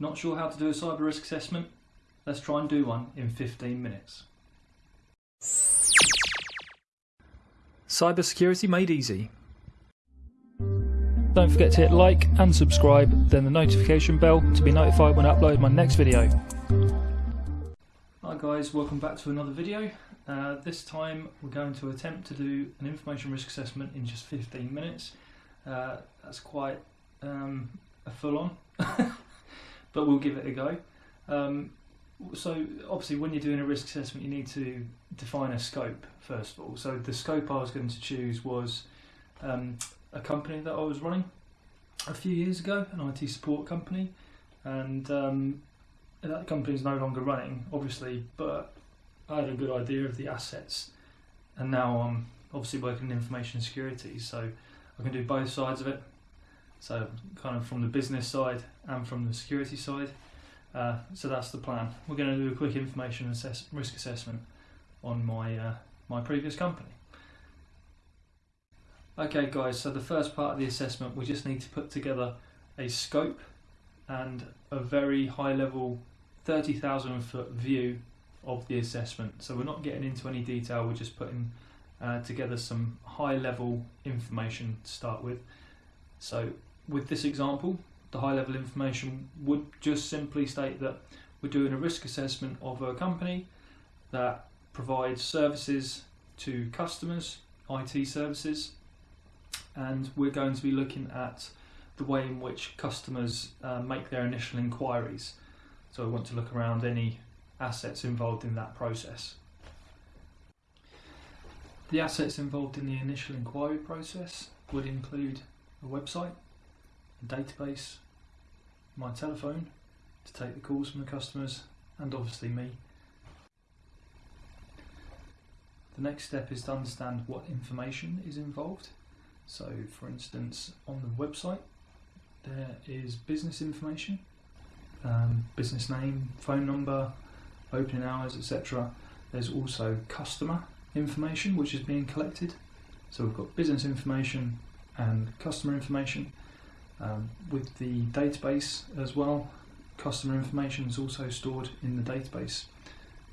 Not sure how to do a cyber risk assessment? Let's try and do one in 15 minutes. Cybersecurity made easy. Don't forget to hit like and subscribe, then the notification bell to be notified when I upload my next video. Hi guys, welcome back to another video. Uh, this time we're going to attempt to do an information risk assessment in just 15 minutes. Uh, that's quite um, a full on, but we'll give it a go. Um, so obviously when you're doing a risk assessment you need to define a scope first of all. So the scope I was going to choose was um, a company that I was running a few years ago, an IT support company, and um, that company is no longer running, obviously, but I had a good idea of the assets, and now I'm obviously working in information security, so I can do both sides of it. So kind of from the business side and from the security side. Uh, so that's the plan. We're going to do a quick information assess- risk assessment on my uh, my previous company. Okay, guys. So the first part of the assessment, we just need to put together a scope and a very high level, thirty thousand foot view of the assessment. So we're not getting into any detail. We're just putting uh, together some high level information to start with. So with this example, the high level information would just simply state that we're doing a risk assessment of a company that provides services to customers, IT services, and we're going to be looking at the way in which customers uh, make their initial inquiries. So we want to look around any assets involved in that process. The assets involved in the initial inquiry process would include a website, database, my telephone to take the calls from the customers, and obviously me. The next step is to understand what information is involved. So, for instance, on the website, there is business information, um, business name, phone number, opening hours, etc. There's also customer information which is being collected. So, we've got business information and customer information. Um, with the database as well, customer information is also stored in the database.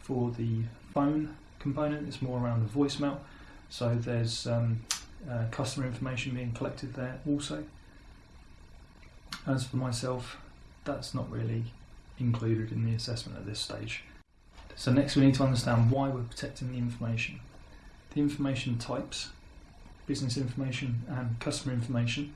For the phone component, it's more around the voicemail. So there's um, uh, customer information being collected there also. As for myself, that's not really included in the assessment at this stage. So next we need to understand why we're protecting the information. The information types, business information and customer information,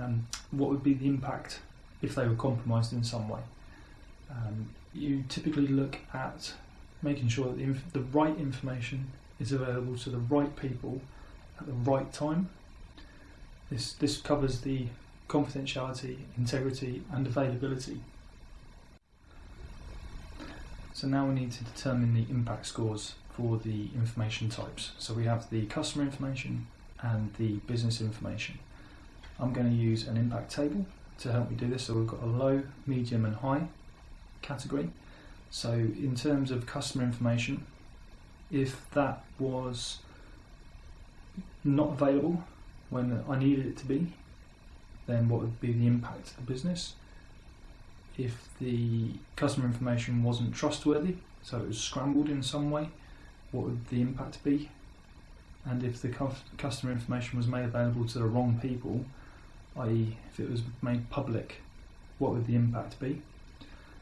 um, what would be the impact if they were compromised in some way. Um, you typically look at making sure that the, the right information is available to the right people at the right time. This, this covers the confidentiality, integrity, and availability. So now we need to determine the impact scores for the information types. So we have the customer information and the business information. I'm going to use an impact table to help me do this. So we've got a low, medium and high category. So in terms of customer information, if that was not available when I needed it to be, then what would be the impact to the business? If the customer information wasn't trustworthy, so it was scrambled in some way, what would the impact be? And if the customer information was made available to the wrong people, i.e., if it was made public, what would the impact be?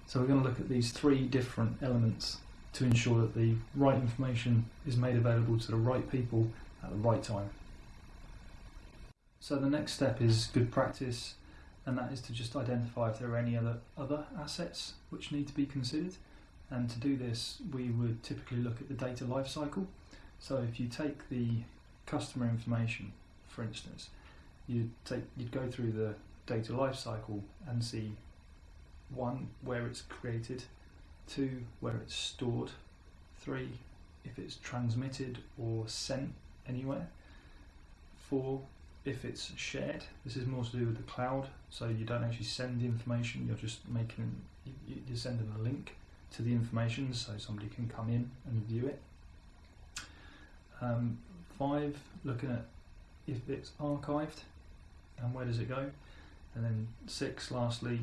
So we're going to look at these three different elements to ensure that the right information is made available to the right people at the right time. So the next step is good practice, and that is to just identify if there are any other other assets which need to be considered. And to do this, we would typically look at the data lifecycle. So if you take the customer information, for instance, you'd take you'd go through the data lifecycle and see one where it's created, two where it's stored, three if it's transmitted or sent anywhere, four if it's shared. This is more to do with the cloud, so you don't actually send the information. You're just making you're sending a link to the information so somebody can come in and view it. Um, five, looking at if it's archived and where does it go? And then six, lastly,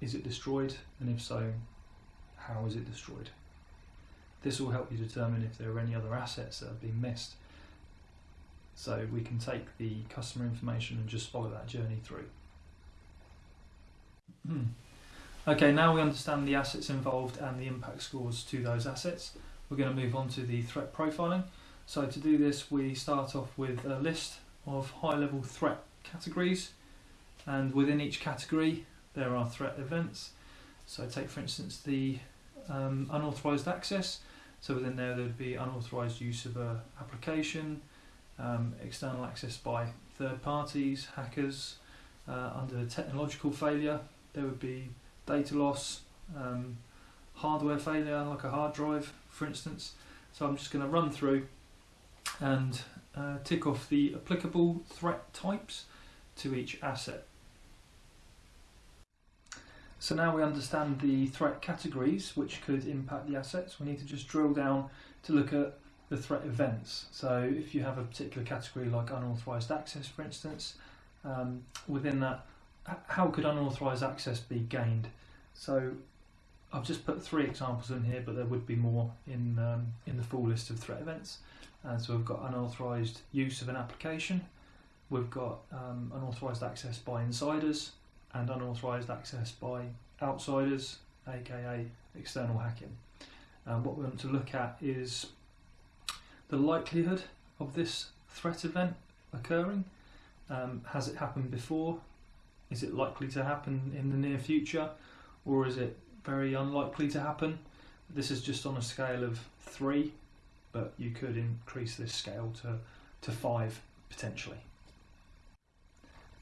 is it destroyed? And if so, how is it destroyed? This will help you determine if there are any other assets that have been missed. So we can take the customer information and just follow that journey through. Hmm. Okay, now we understand the assets involved and the impact scores to those assets. We're going to move on to the threat profiling. So to do this, we start off with a list of high-level threat categories, and within each category there are threat events. So take for instance the um, unauthorized access. So within there there would be unauthorized use of a application, um, external access by third parties, hackers. Uh, under technological failure, there would be data loss, um, hardware failure, like a hard drive, for instance. So I'm just going to run through and uh, tick off the applicable threat types to each asset. So now we understand the threat categories which could impact the assets. We need to just drill down to look at the threat events. So if you have a particular category like unauthorized access, for instance, um, within that, how could unauthorized access be gained? So I've just put three examples in here, but there would be more in um, in the full list of threat events. And so we've got unauthorized use of an application, we've got um, unauthorized access by insiders, and unauthorized access by outsiders, aka external hacking. And what we want to look at is the likelihood of this threat event occurring. Um, has it happened before? Is it likely to happen in the near future? Or is it very unlikely to happen? This is just on a scale of three, but you could increase this scale to, to five potentially.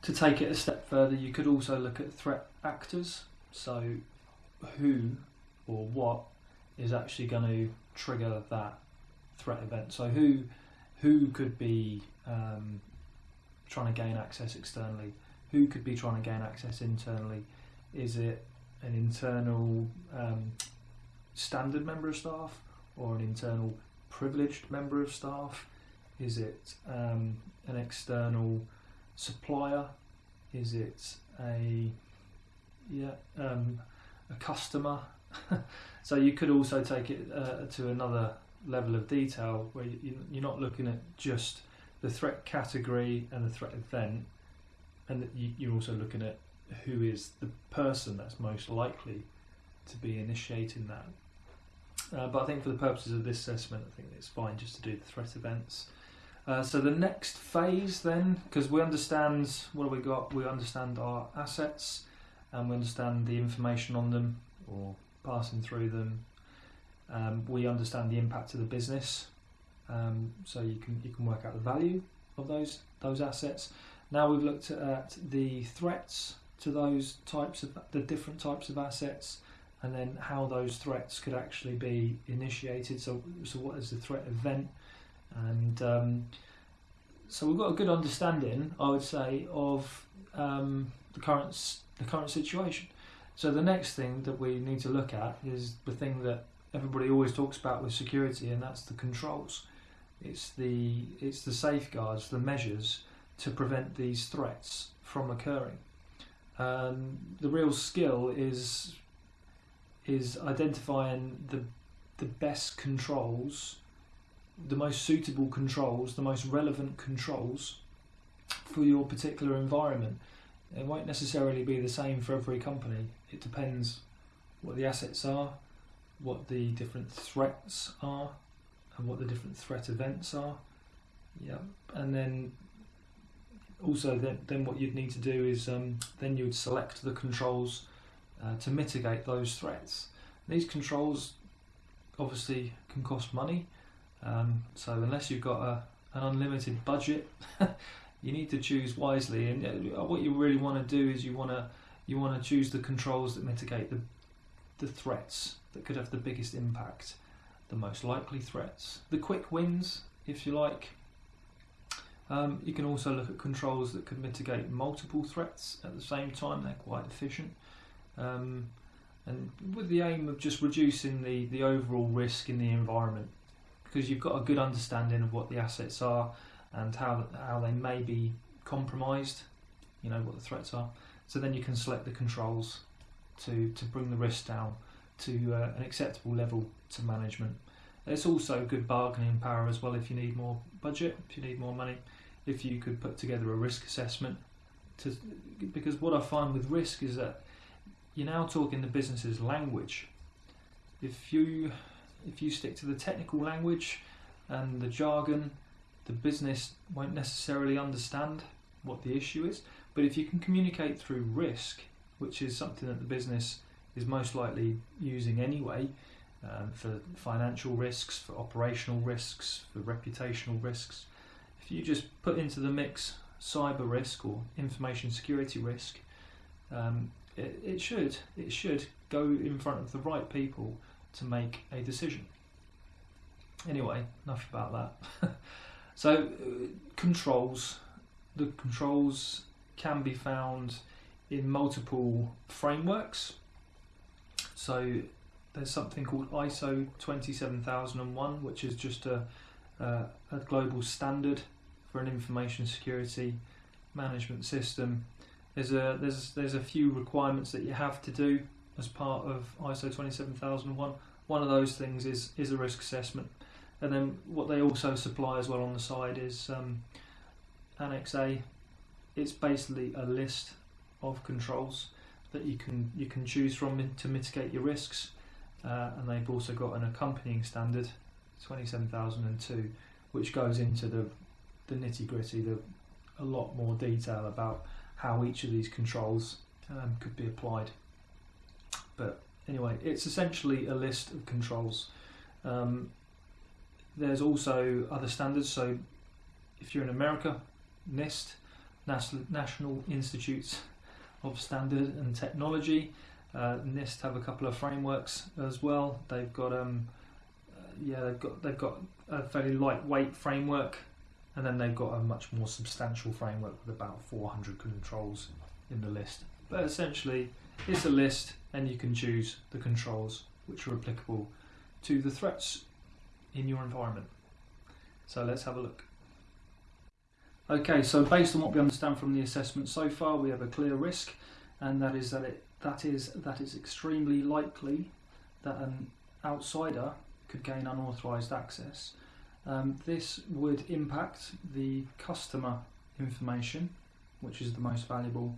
To take it a step further, you could also look at threat actors. So, who or what is actually going to trigger that threat event? So, who who could be um, trying to gain access externally? Who could be trying to gain access internally? Is it an internal um, standard member of staff or an internal privileged member of staff? Is it um, an external supplier? Is it a yeah um, a customer? so you could also take it uh, to another level of detail where you, you're not looking at just the threat category and the threat event, and you're also looking at who is the person that's most likely to be initiating that. Uh, but I think for the purposes of this assessment, I think it's fine just to do the threat events. Uh, so the next phase then, because we understand what have we got? We understand our assets, and we understand the information on them or passing through them. Um, we understand the impact to the business, um, so you can you can work out the value of those those assets. Now we've looked at the threats to those types of the different types of assets, and then how those threats could actually be initiated. So so what is the threat event? And um, so we've got a good understanding, I would say, of um, the current the current situation. So the next thing that we need to look at is the thing that everybody always talks about with security, and that's the controls. It's the it's the safeguards, the measures to prevent these threats from occurring. Um, the real skill is is identifying the the best controls the most suitable controls, the most relevant controls for your particular environment. It won't necessarily be the same for every company. It depends what the assets are, what the different threats are, and what the different threat events are. Yeah, and then also then, then what you'd need to do is um, then you would select the controls uh, to mitigate those threats. These controls obviously can cost money. Um, so unless you've got a, an unlimited budget, you need to choose wisely. And what you really want to do is you want to you want to choose the controls that mitigate the the threats that could have the biggest impact, the most likely threats, the quick wins, if you like. Um, you can also look at controls that could mitigate multiple threats at the same time. They're quite efficient. Um, and with the aim of just reducing the, the overall risk in the environment because you've got a good understanding of what the assets are and how how they may be compromised. You know what the threats are. So then you can select the controls to, to bring the risk down to uh, an acceptable level to management. It's also good bargaining power as well if you need more budget, if you need more money, if you could put together a risk assessment. To, because what I find with risk is that you're now talking the business's language. If you if you stick to the technical language and the jargon, the business won't necessarily understand what the issue is. But if you can communicate through risk, which is something that the business is most likely using anyway, um, for financial risks, for operational risks, for reputational risks, if you just put into the mix cyber risk or information security risk, um, it, it should it should go in front of the right people to make a decision. Anyway, enough about that. so, uh, controls. The controls can be found in multiple frameworks. So, there's something called ISO 27001, which is just a, uh, a global standard for an information security management system. There's a there's there's a few requirements that you have to do as part of ISO 27001. One of those things is is a risk assessment, and then what they also supply as well on the side is um, Annex A. It's basically a list of controls that you can you can choose from to mitigate your risks, uh, and they've also got an accompanying standard, 27002, which goes into the the nitty gritty, the a lot more detail about how each of these controls um, could be applied. But anyway, it's essentially a list of controls. Um, there's also other standards. So if you're in America, NIST, National Institutes of Standard and Technology. Uh, NIST have a couple of frameworks as well. They've got um, uh, yeah, they've got they've got a fairly lightweight framework and then they've got a much more substantial framework with about 400 controls in the list. But essentially, it's a list, and you can choose the controls which are applicable to the threats in your environment. So let's have a look. Okay, so based on what we understand from the assessment so far, we have a clear risk, and that is that it that is that it's extremely likely that an outsider could gain unauthorized access um, this would impact the customer information, which is the most valuable,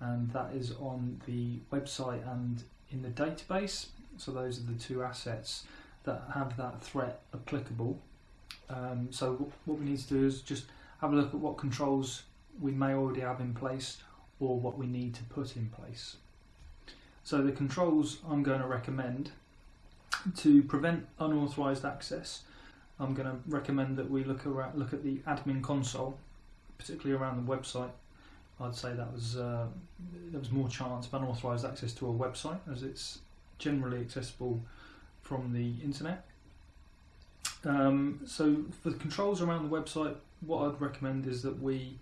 and that is on the website and in the database. So those are the two assets that have that threat applicable. Um, so what we need to do is just have a look at what controls we may already have in place or what we need to put in place. So the controls I'm going to recommend to prevent unauthorized access I'm going to recommend that we look around, look at the admin console, particularly around the website. I'd say that was uh, there was more chance of unauthorized access to a website as it's generally accessible from the internet. Um, so for the controls around the website, what I'd recommend is that we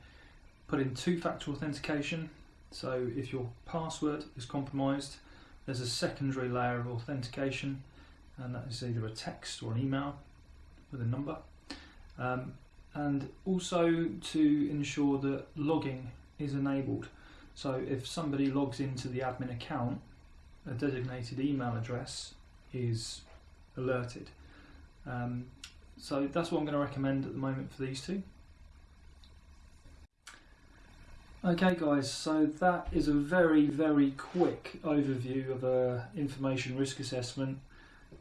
put in two-factor authentication. So if your password is compromised, there's a secondary layer of authentication, and that is either a text or an email with a number. Um, and also to ensure that logging is enabled. So if somebody logs into the admin account, a designated email address is alerted. Um, so that's what I'm going to recommend at the moment for these two. Okay guys, so that is a very, very quick overview of a information risk assessment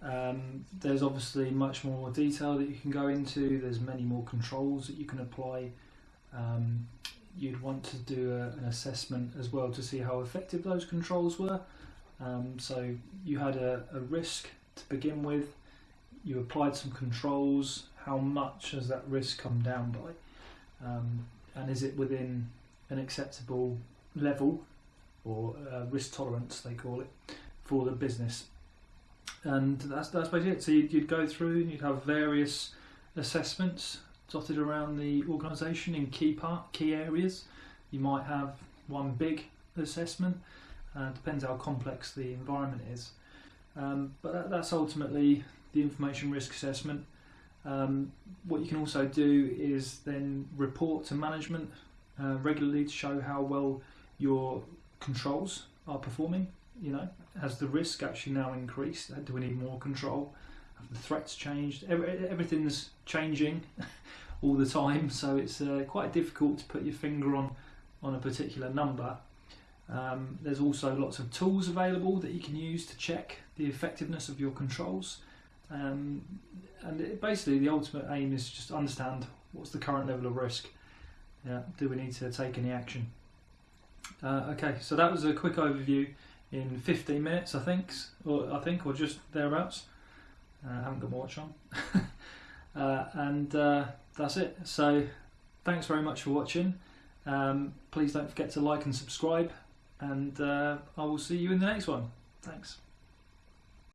um, there's obviously much more detail that you can go into. There's many more controls that you can apply. Um, you'd want to do a, an assessment as well to see how effective those controls were. Um, so you had a, a, risk to begin with. You applied some controls. How much has that risk come down by? Um, and is it within an acceptable level or uh, risk tolerance, they call it, for the business? and that's that's basically it. So you'd, you'd go through and you'd have various assessments dotted around the organisation in key part key areas. You might have one big assessment. Uh, depends how complex the environment is. Um, but that, that's ultimately the information risk assessment. Um, what you can also do is then report to management uh, regularly to show how well your controls are performing You know, has the risk actually now increased? Do we need more control? Have the threats changed? Every, everything's changing all the time, so it's uh, quite difficult to put your finger on on a particular number. Um, there's also lots of tools available that you can use to check the effectiveness of your controls. Um, and it, basically, the ultimate aim is just understand what's the current level of risk. Yeah, do we need to take any action? Uh, okay, so that was a quick overview in 15 minutes, I think, or I think, or just thereabouts. Uh, I haven't got my watch on, uh, and uh, that's it. So, thanks very much for watching. Um, please don't forget to like and subscribe, and uh, I will see you in the next one. Thanks.